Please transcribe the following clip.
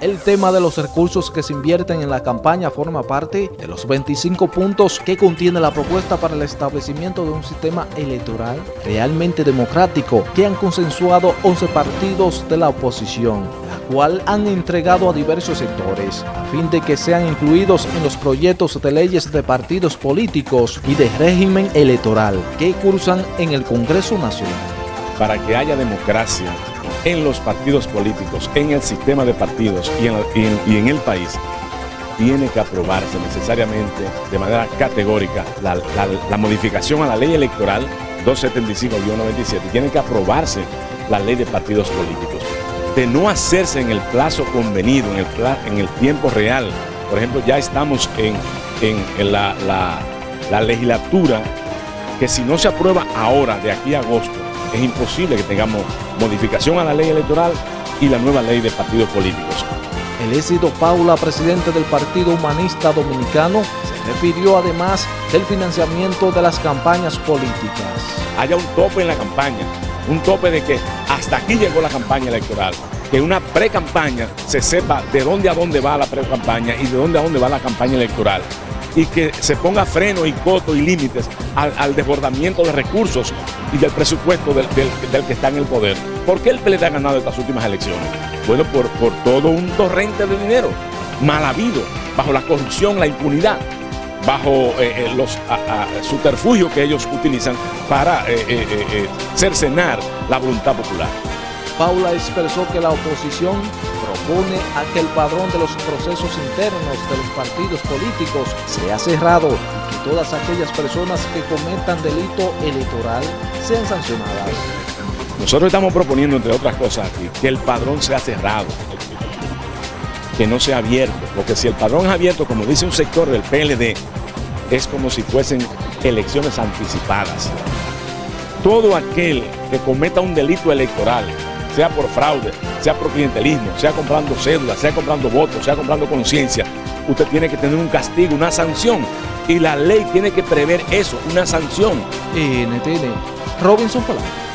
El tema de los recursos que se invierten en la campaña forma parte de los 25 puntos que contiene la propuesta para el establecimiento de un sistema electoral realmente democrático que han consensuado 11 partidos de la oposición, la cual han entregado a diversos sectores a fin de que sean incluidos en los proyectos de leyes de partidos políticos y de régimen electoral que cursan en el Congreso Nacional. Para que haya democracia en los partidos políticos, en el sistema de partidos y en, el país, tiene que aprobarse necesariamente de manera categórica la, modificación a la ley electoral 275-97, tiene que aprobarse la ley de partidos políticos. De no hacerse en el plazo convenido, en el, en el tiempo real, por ejemplo, ya estamos en, la, la legislatura que si no se aprueba ahora, de aquí a agosto, es imposible que tengamos modificación a la ley electoral y la nueva ley de partidos políticos. El éxito Paula, presidente del Partido Humanista Dominicano, se refirió además del financiamiento de las campañas políticas. Haya un tope en la campaña, un tope de que hasta aquí llegó la campaña electoral, que una pre-campaña se sepa de dónde a dónde va la pre-campaña y de dónde a dónde va la campaña electoral y que se ponga freno y coto y límites al, desbordamiento de recursos y del presupuesto del, que está en el poder. ¿Por qué el PLD ha ganado estas últimas elecciones? Bueno, por, por todo un torrente de dinero mal habido, bajo la corrupción, la impunidad, bajo eh, eh, los subterfugios que ellos utilizan para eh, cercenar la voluntad popular. Paula expresó que la oposición propone a que el padrón de los procesos internos de los partidos políticos sea cerrado y que todas aquellas personas que cometan delito electoral sean sancionadas. Nosotros estamos proponiendo, entre otras cosas, que el padrón sea cerrado, que no sea abierto, porque si el padrón es abierto, como dice un sector del PLD, es como si fuesen elecciones anticipadas. Todo aquel que cometa un delito electoral, sea por fraude, sea por clientelismo, sea comprando cédulas, sea comprando votos, sea comprando conciencia, usted tiene que tener un castigo, una sanción. Y la ley tiene que prever eso, una sanción. NTN, Robinson Polanco.